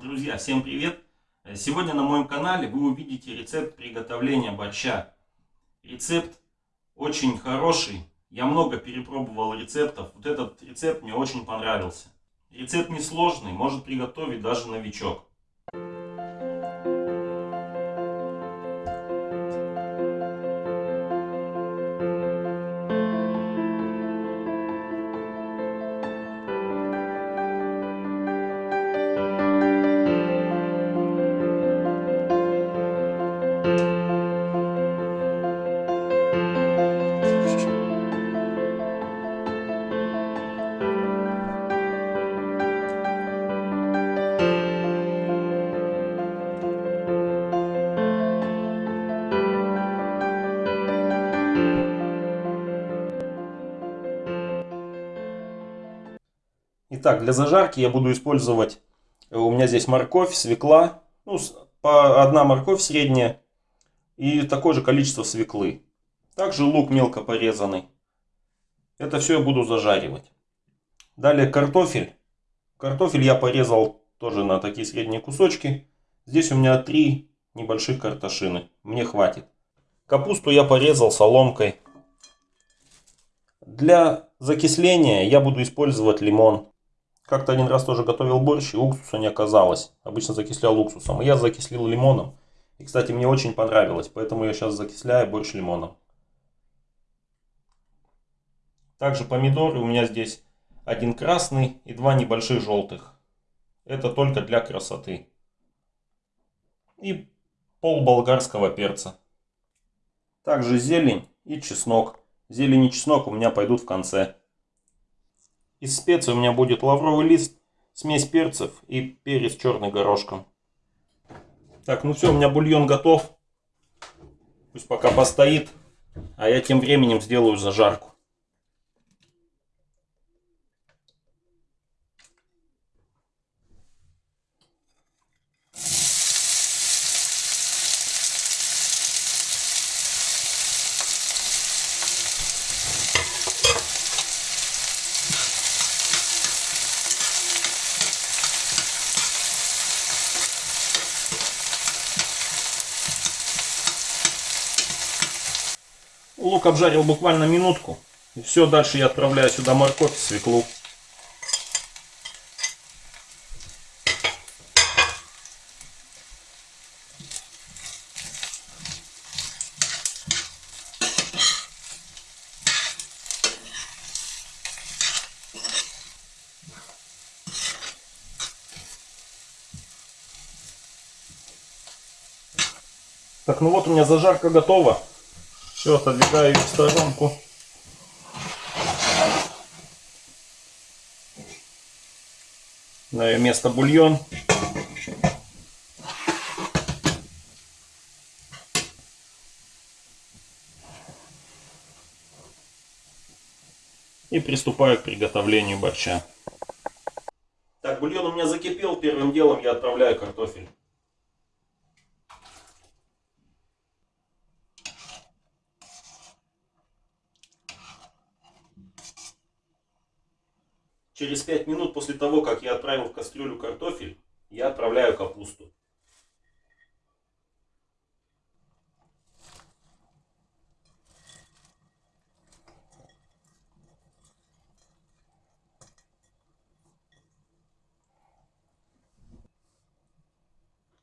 Друзья, всем привет! Сегодня на моем канале вы увидите рецепт приготовления борща. Рецепт очень хороший, я много перепробовал рецептов, вот этот рецепт мне очень понравился. Рецепт несложный, может приготовить даже новичок. Итак, для зажарки я буду использовать, э, у меня здесь морковь, свекла, ну, по одна морковь средняя и такое же количество свеклы. Также лук мелко порезанный. Это все я буду зажаривать. Далее картофель. Картофель я порезал тоже на такие средние кусочки. Здесь у меня три небольших картошины. Мне хватит. Капусту я порезал соломкой. Для закисления я буду использовать лимон. Как-то один раз тоже готовил борщ, и уксуса не оказалось. Обычно закислял уксусом. И я закислил лимоном. И, кстати, мне очень понравилось, поэтому я сейчас закисляю борщ лимоном. Также помидоры у меня здесь один красный и два небольших желтых. Это только для красоты. И пол болгарского перца. Также зелень и чеснок. Зелень и чеснок у меня пойдут в конце. Из специй у меня будет лавровый лист, смесь перцев и перец черный горошком. Так, ну все, у меня бульон готов. Пусть пока постоит, а я тем временем сделаю зажарку. Лук обжарил буквально минутку. И все, дальше я отправляю сюда морковь, свеклу. Так, ну вот у меня зажарка готова. Все, отодвигаю в сторонку. На ее место бульон. И приступаю к приготовлению борща. Так, бульон у меня закипел. Первым делом я отправляю картофель. Через 5 минут после того, как я отправил в кастрюлю картофель, я отправляю капусту.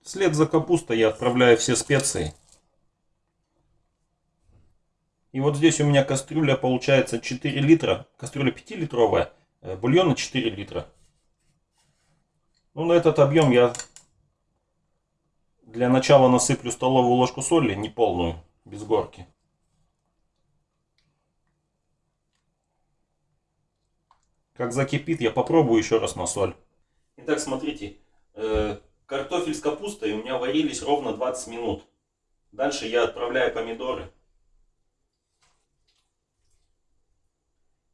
Вслед за капустой я отправляю все специи. И вот здесь у меня кастрюля получается 4 литра, кастрюля 5-литровая. Э, бульона 4 литра. Ну, на этот объем я для начала насыплю столовую ложку соли, не полную, без горки. Как закипит, я попробую еще раз на соль. Итак, смотрите, э, картофель с капустой у меня варились ровно 20 минут. Дальше я отправляю помидоры.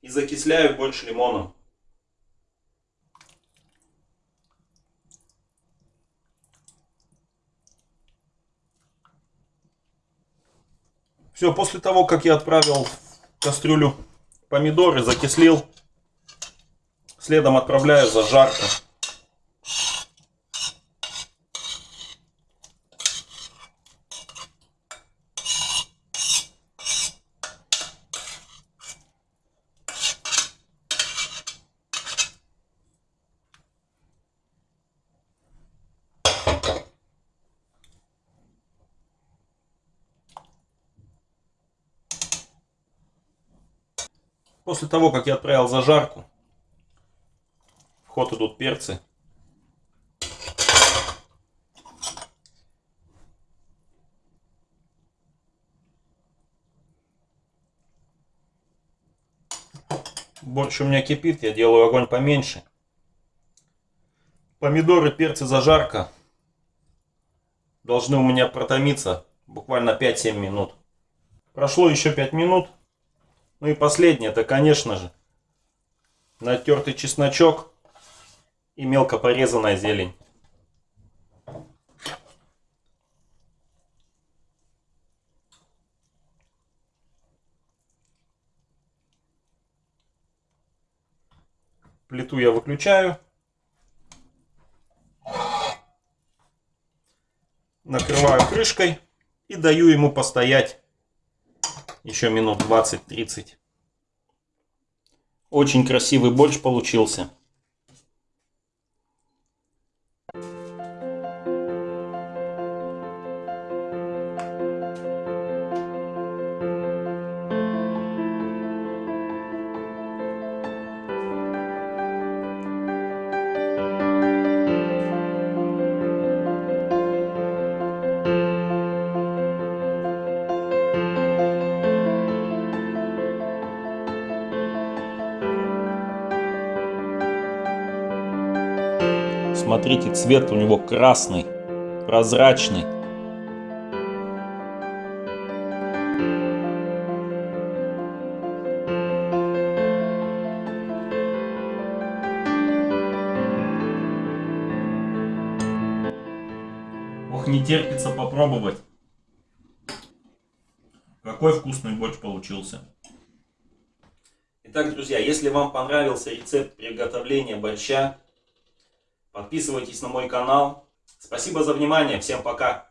И закисляю больше лимоном. Все, после того, как я отправил в кастрюлю помидоры, закислил, следом отправляю зажарку. После того, как я отправил зажарку, в ход идут перцы. Борщ у меня кипит, я делаю огонь поменьше. Помидоры, перцы, зажарка должны у меня протомиться буквально 5-7 минут. Прошло еще 5 минут. Ну и последнее, это, конечно же, натертый чесночок и мелко порезанная зелень. Плиту я выключаю. Накрываю крышкой и даю ему постоять еще минут 20-30. Очень красивый борщ получился. Смотрите, цвет у него красный, прозрачный. Ох, не терпится попробовать. Какой вкусный борщ получился. Итак, друзья, если вам понравился рецепт приготовления борща, Подписывайтесь на мой канал. Спасибо за внимание. Всем пока.